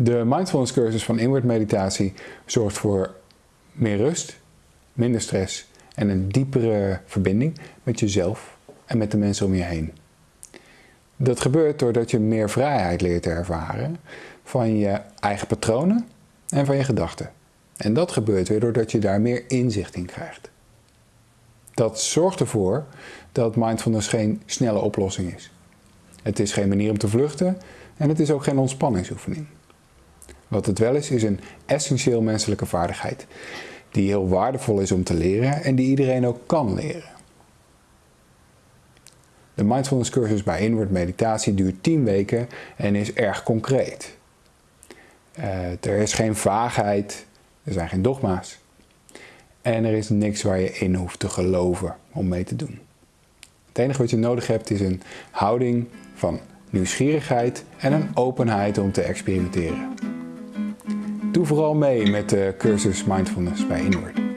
De mindfulness cursus van Inward Meditatie zorgt voor meer rust, minder stress en een diepere verbinding met jezelf en met de mensen om je heen. Dat gebeurt doordat je meer vrijheid leert te ervaren van je eigen patronen en van je gedachten. En dat gebeurt weer doordat je daar meer inzicht in krijgt. Dat zorgt ervoor dat mindfulness geen snelle oplossing is. Het is geen manier om te vluchten en het is ook geen ontspanningsoefening. Wat het wel is, is een essentieel menselijke vaardigheid die heel waardevol is om te leren en die iedereen ook kan leren. De mindfulness cursus bij Inward Meditatie duurt 10 weken en is erg concreet. Uh, er is geen vaagheid, er zijn geen dogma's. En er is niks waar je in hoeft te geloven om mee te doen. Het enige wat je nodig hebt is een houding van nieuwsgierigheid en een openheid om te experimenteren. Doe vooral mee met de cursus Mindfulness bij Inward.